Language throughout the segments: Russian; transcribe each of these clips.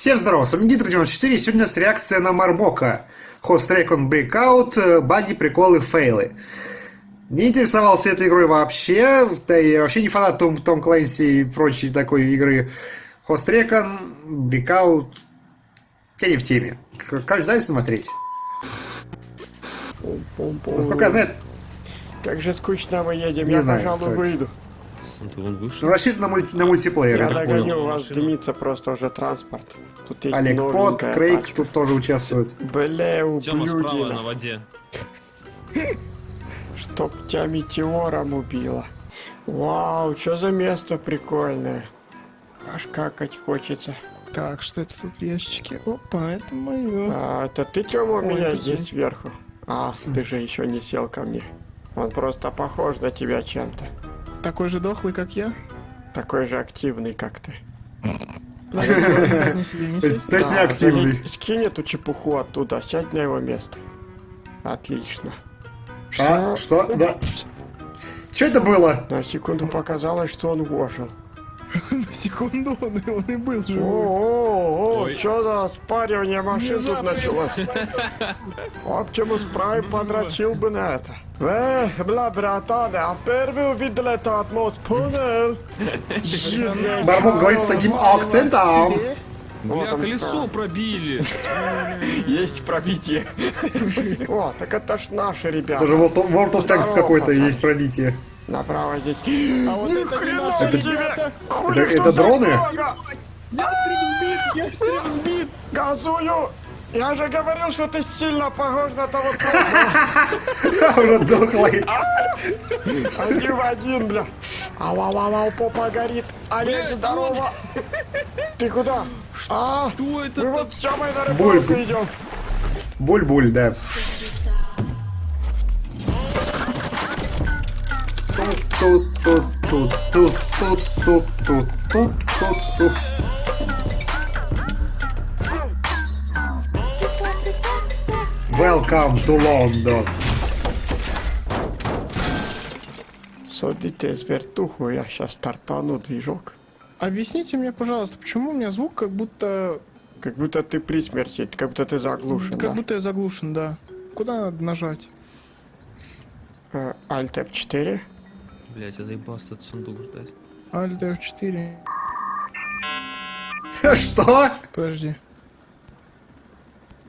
Всем здорова, с вами Гидро94, сегодня у нас реакция на Мармока. Host Recon Breakout, баги, приколы, фейлы. Не интересовался этой игрой вообще, да и вообще не фанат Том, Том Клэнси и прочей такой игры. Host Recon, Breakout, я не в теме. Как знаете смотреть? Насколько я знаю... Как же скучно мы едем, Не я, знаю, пожалуй, выйду. Ну, он вышел. Ну, рассчитан на, муль- на мультиплеер, Я я так догоню, понял. у вас Машина. дымится просто уже транспорт. Тут есть Олег Пот, Крейг тачка. тут тоже участвуют. Бля, Тёма справа на ублюдина. воде. Чтоб тебя метеором убило. Вау, что за место прикольное. Аж какать хочется. Так, что это тут в ящике? Опа, это мое. А, это ты, Тёма, у меня прикинь. здесь сверху. А, ты же еще не сел ко мне. Он просто похож на тебя чем-то. Такой же дохлый, как я. Такой же активный, как ты. То есть- сесть? то есть не Да, активный. зали- Скинь эту чепуху оттуда, сядь на его место. Отлично. А, что? Да. Что это было? На секунду показалось, что он ожил. На секунду он, и- он и был живой. О, Ой. что за спаривание машин тут началось? Оптимус Прайм подрочил бы на это. Эх, бля, братан, а первый увидел мост, понял? Жирная Мармок говорит с таким акцентом. Вот Бля, колесо пробили. Есть пробитие. О, так это ж наши ребята. Даже World of, Tanks какой-то есть пробитие. Направо здесь. А вот Ни это хрена Это-. Хули Это- это дроны? дорога? Ястреб сбит, ястреб сбит. Газую! Я же говорил, что ты сильно похож на того Уже дохлый. Один в один, бля. Ау-ау-ау, попа горит. Олег, здорово. Ты куда? А, Что это? мы вот с Тёмой на рыбалку идем. Буль-буль, да. Welcome to London. Судите с вертуху, я сейчас стартану движок. Объясните мне, пожалуйста, почему у меня звук как будто... Как будто ты при смерти, как будто ты заглушен, Как да? будто я заглушен, да. Куда надо нажать? Э, Alt F4. Блять, я заебался этот сундук ждать. Alt F4. Что? Подожди.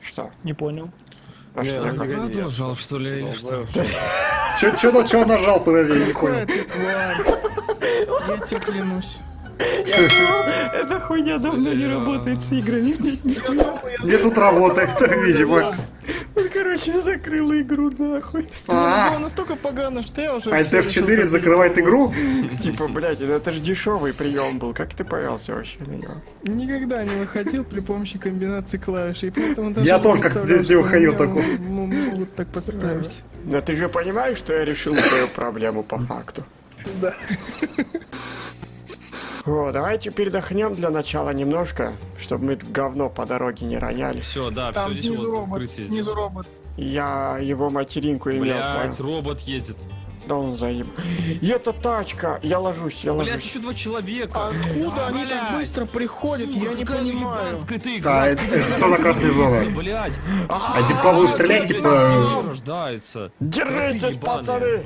Что? Не понял. А что такое? нажал, что ли, или что? Чё, чё, на- чё нажал, подожди, не Какой понял. Я тебе клянусь. Эта хуйня давно не работает с играми. Где тут работает, видимо. Короче, закрыл игру нахуй. А, Было настолько погано, что я уже... Всё решил, F4 как закрывает игру? Типа, блядь, ну это же дешевый прием был. Как ты повелся вообще на него? Никогда не выходил при помощи комбинации клавиш, и поэтому даже Я тоже как-то не выходил такого. Могут так подставить. Но ты же понимаешь, что я решил твою проблему по факту. Да. О, давайте передохнем для начала немножко, чтобы мы говно по дороге не роняли. Все, да, Там все, здесь снизу вот робот, снизу сделал. робот. Я его материнку имел, Блять, понял? робот едет. Да он заеб... И это тачка! Я ложусь, я Блять, ложусь. еще два человека. Откуда они так быстро приходят, Сука, я не понимаю. ты Да, игра. это, это что за красная зона? Блять. А типа будут стрелять, типа... рождается. Держитесь, пацаны!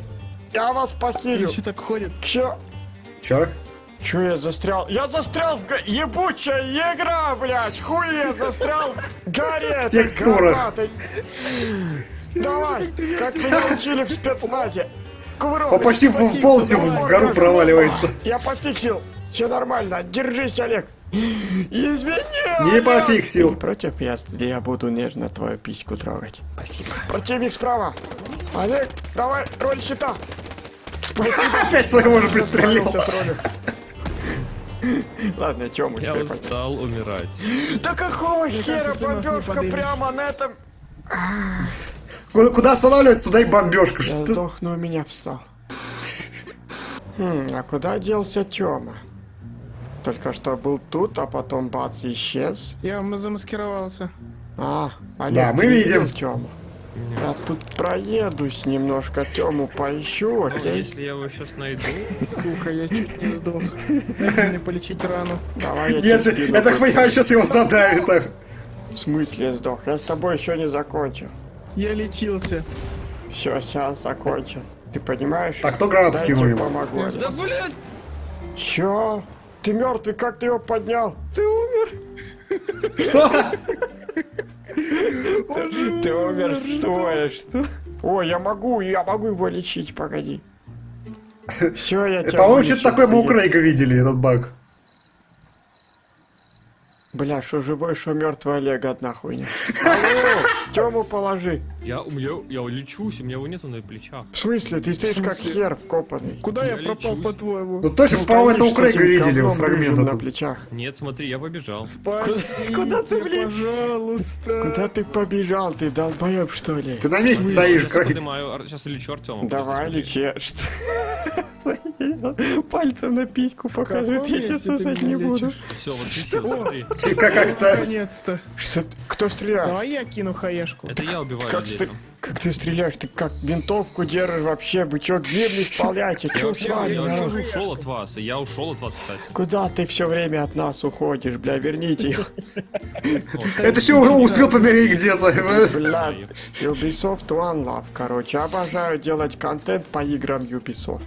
Я вас похилю! Еще так ходят. Чё? Чё? Чё я застрял? Я застрял в га... ебучая игра, блядь! Хуй я застрял в горе горбатой. Давай, как меня учили в спецназе. Кувырок. Он почти в- полностью в гору проваливается. Я пофиксил. Все нормально. Держись, Олег. Извини. Не пофиксил. Против я, я буду нежно твою письку трогать. Спасибо. Противник справа. Олег, давай, роль щита. Спасибо. Опять своего же пристрелил. Ладно, чё мы Я устал умирать. Да какого хера бомбежка прямо на этом? Куда, останавливается, туда и бомбежка. Я Что? сдох, но у меня встал. Хм, а куда делся Тёма? Только что был тут, а потом бац, исчез. Я замаскировался. А, Олег, Да, мы видим. Тёму? Я тут проедусь немножко, Тему поищу, Ну, окей? если я его сейчас найду... Сука, я чуть не сдох. Дайте мне полечить рану. Давай я Нет, тебе я так понимаю, сейчас его задавит. В смысле сдох? Я с тобой еще не закончил. Я лечился. Все, сейчас закончил. Ты понимаешь? Так, кто гранату Дай кинул ему? помогу. Да, блядь! Чё? Ты мертвый, как ты его поднял? Ты умер? Что? Ты умер стоя, что? Ой, я могу, я могу его лечить, погоди. Все, я тебя По-моему, что-то такое мы у. Крейга видели, этот баг. Бля, что живой, что мертвый Олег, одна хуйня. Алло, Тему положи. Я, у меня, я лечусь, у меня его нету на плечах. В смысле? Ты стоишь как хер вкопанный. Куда я Я пропал, по-твоему? Ну точно, Ну, по-моему, это у Крейга видели фрагмент на плечах. Нет, смотри, я побежал. Куда ты, блин? пожалуйста. Куда ты побежал? Ты долбоеб, что ли? Ты на месте стоишь, Сейчас Крейг. сейчас лечу Артема. Давай лечи. Что? Пальцем на письку каком я ты сосать не буду. Все, вот присел, смотри. Как- Как-то... Наконец-то. Что? Кто стреляет? Давай я кину хаешку. Это я убиваю Как, людей стр- там. как ты стреляешь? Ты как винтовку держишь вообще? Бычок гибли исполняете? Я Чё вообще, с вами, я вообще ушел от вас, я ушел от вас, кстати. Куда ты все время от нас уходишь, бля? Верните их. Это что, уже успел помереть где-то? Бля, Ubisoft One Love, короче. Обожаю делать контент по играм Ubisoft.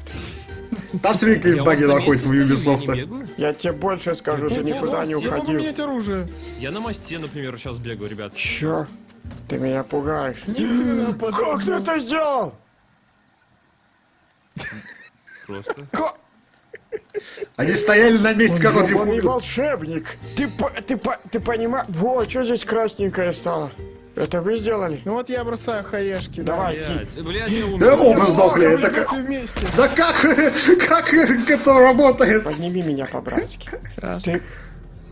Там все время баги находятся не Ubisoft. Я тебе больше скажу, ты никуда не Я могу уходил. оружие. Я на мосте, например, сейчас бегаю, ребят. Чё? Ты меня пугаешь. Как ты это сделал? Просто. Они стояли на месте, как он Он не его... волшебник. Ты, по- ты, по- ты понимаешь? Во, что здесь красненькое стало? Это вы сделали? Ну вот я бросаю хаешки. да. Давай, я умер. Да оба сдохли. Это как... вместе. Да как? Как это работает? Подними меня по-братски. Ты,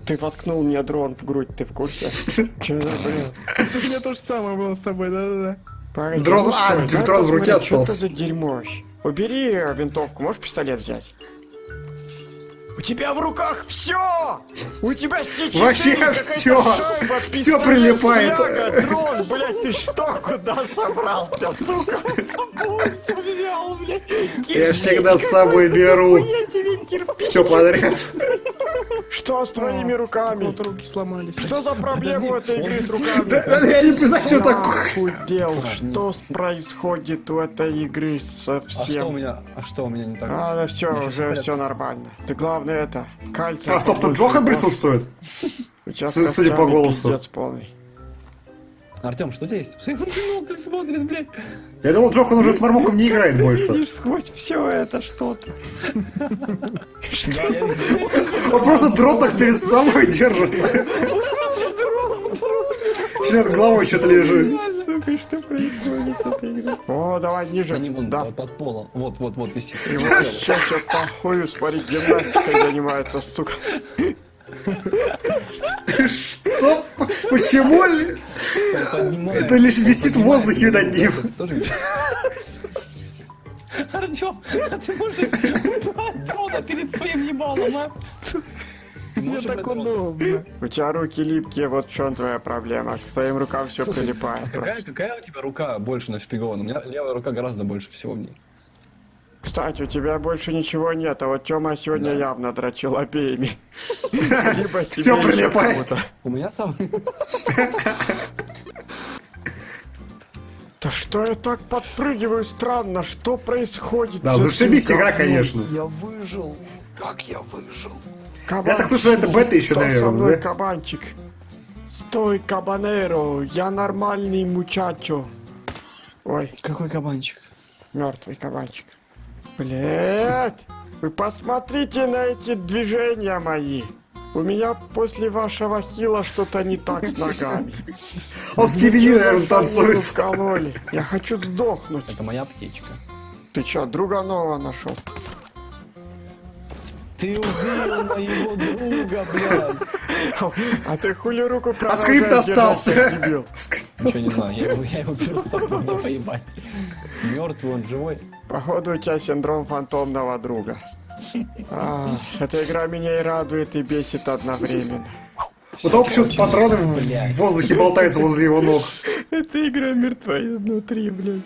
ты воткнул мне дрон в грудь, ты в курсе? Че за блин? Это у меня то же самое было с тобой, да-да-да. Погоди, Дрон- ну а, дрон в руке посмотреть, Что это остался. за дерьмо? Убери винтовку, можешь пистолет взять? У тебя в руках все! У тебя все Вообще всё. Всё прилипает. дрон, блядь, ты что, куда собрался, сука? С собой все взял, блядь. Я всегда с собой беру все подряд. Что с твоими руками? Вот руки сломались. Что за проблема у этой игры с руками? Да, я не знаю, что такое. охуел, что происходит у этой игры А что у совсем? меня, а что у меня не так? А, да все, уже все нормально. Ты главное это, кальций. А, стоп, тут Джохан присутствует? Судя по голосу. Пиздец полный. Артем, что у тебя есть? Посмотри, в бинокль смотрит, блядь. Я думал, Джохан уже с Мармоком не играет больше. Видишь сквозь все это что-то. Я. Он просто дрон так перед собой держит. Член головой что-то лежит. Сука, что происходит с этой игрой? О, давай ниже. Они вон Да. под- полом. Вот, вот, вот висит. Сейчас все похую, смотри, гимнастикой занимается, сука. Что? Почему? Ли- Поднимает. Это лишь висит в воздухе над ним. Артем, а ты можешь убрать дрона перед своим ебалом, а? Мне так удобно. У тебя руки липкие, вот в чем твоя проблема. К твоим рукам все прилипает. Какая, какая у тебя рука больше нашпигована? У меня левая рука гораздо больше всего в ней. Кстати, у тебя больше ничего нет, а вот Тёма сегодня Да. явно дрочил обеими. Либо прилипает. У меня сам... Да что я так подпрыгиваю странно? Что происходит? Да, зашибись игра, конечно. Я выжил. Как я выжил? Кабан- Я так слышу, это бета еще, Что со наверное, мной, да? кабанчик? Стой, кабанеро, я нормальный мучачо. Ой, Какой кабанчик? мертвый кабанчик. Блять, вы посмотрите на эти движения мои. У меня после вашего хила что-то не так с ногами. Он с наверное, танцует. вкололи? Я хочу сдохнуть. Это моя аптечка. Ты чё, друга нового нашел? Ты убил моего друга, блядь. А ты хули руку А скрипт остался. Ничего не знаю, я его, я его беру с собой, мне поебать. Мертвый, он живой. Походу у тебя синдром фантомного друга. А, эта игра меня и радует, и бесит одновременно. Вот он почему-то патроны в воздухе болтаются возле его ног. Эта игра мертва изнутри, блядь.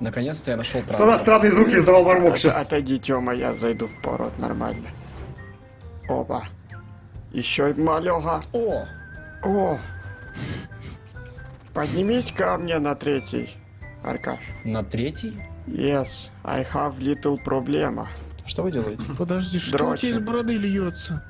Наконец-то я нашел транспорт. странные звуки издавал Мармок От- сейчас? Отойди, Тёма, я зайду в пород нормально. Оба. Еще и малёга. О! О! Поднимись ко мне на третий, Аркаш. На третий? Yes, I have little проблема. Что вы делаете? Подожди, что у Дрочит. тебя из бороды льется?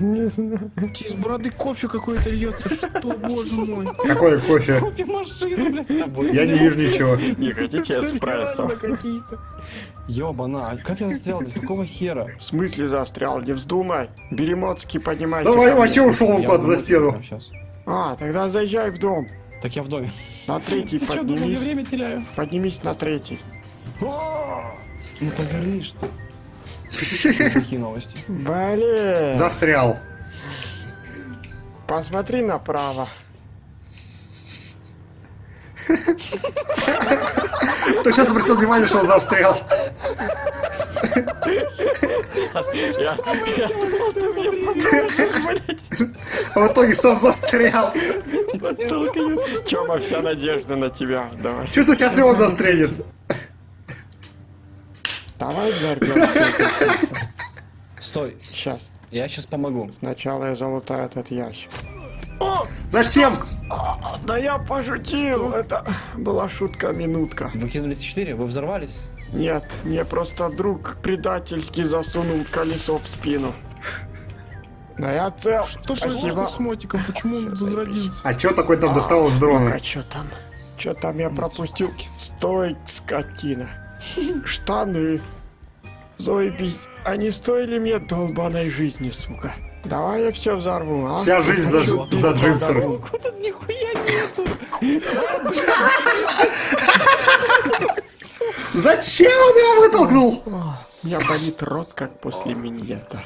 Не знаю. У тебя из бороды кофе какой-то льется. Что, боже мой? Какой кофе? Кофемашину, блядь, с собой. Я не вижу ничего. Не хотите эспрессо? Ёбана, а как я застрял здесь? Какого хера? В смысле застрял? Не вздумай. Беремотский, поднимайся. Давай, вообще ушел он куда-то за стену. А, тогда заезжай в дом. Так я в доме. На третий Ты что, думал, поднимись. время теряю? Поднимись на третий. Ну повернись ты. Какие новости? Блин. Застрял. Посмотри направо. Ты сейчас обратил внимание, что он застрял. А в итоге сам застрял. Тёма, вся надежда на тебя. Давай. Чувствую, сейчас и он застрянет. Давай взорвем. Стой, Сейчас. я сейчас помогу. Сначала я залутаю этот ящик. Зачем? Да я пошутил. Это была шутка-минутка. Вы кинулись 4, вы взорвались? Нет, мне просто друг предательски засунул колесо в спину. Но я цел. Что Спасибо. произошло с мотиком? Почему он возродился? А чё такой там достал из дрона? А чё там? Чё там я пропустил? Стой, скотина. Штаны. Заебись. Они стоили мне долбаной жизни, сука. Давай я все взорву, а? Вся жизнь за, за джинсер. Тут нихуя нету. Зачем он его вытолкнул? У меня болит рот, как после миньета.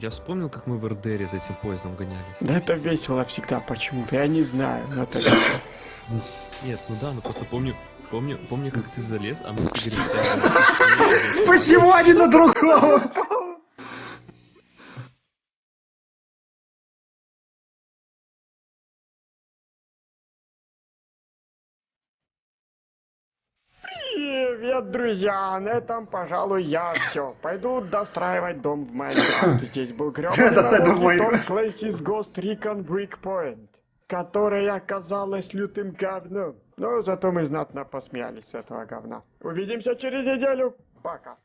Я вспомнил, как мы в РДРе за этим поездом гонялись. Да это весело всегда почему-то, я не знаю, но это. Нет, ну да, ну просто помню, помню, помню, как ты залез, а мы с Игорем. Почему один на другого? Привет, друзья! На этом, пожалуй, я все. Пойду достраивать дом в Майнкрафт. Здесь был грёбаный Том Майнкрафт. Clancy's Ghost Recon Breakpoint, которая оказалась лютым говном. Но зато мы знатно посмеялись с этого говна. Увидимся через неделю. Пока.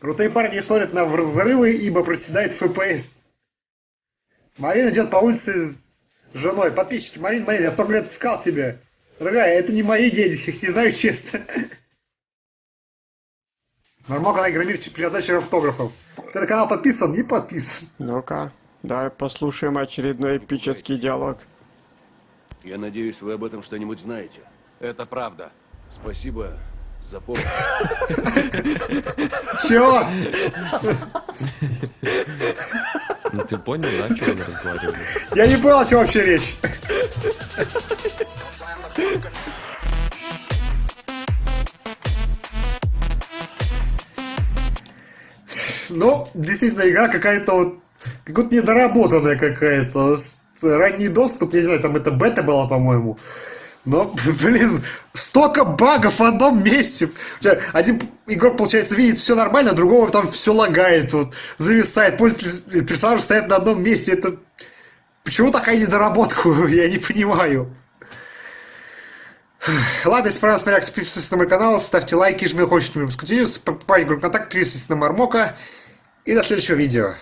Крутые парни смотрят на взрывы, ибо проседает ФПС. Марина идет по улице с женой. Подписчики, Марина, Марина, я столько лет искал тебя. Дорогая, это не мои дети, их не знаю честно. Мармок, она игромир передача автографов. Ты на канал подписан? Не подписан. Ну-ка, давай послушаем очередной эпический диалог. Я надеюсь, вы об этом что-нибудь знаете. Это правда. Спасибо за помощь. Чего? Ну ты понял, да, о чем мы разговаривали? Я не понял, о чем вообще речь. Ну, действительно, игра какая-то вот, как будто недоработанная какая-то. Ранний доступ, я не знаю, там это бета была, по-моему. Но, блин, столько багов в одном месте. Один игрок, получается, видит все нормально, а другого там все лагает, вот, зависает. Пользователь, персонаж стоят на одном месте. Это Почему такая недоработка? Я не понимаю. Ладно, если понравилось, смотрите, подписывайтесь на мой канал, ставьте лайки, жмите хочешь, покупать игру контакт, подписывайтесь на Мармока. И до следующего видео.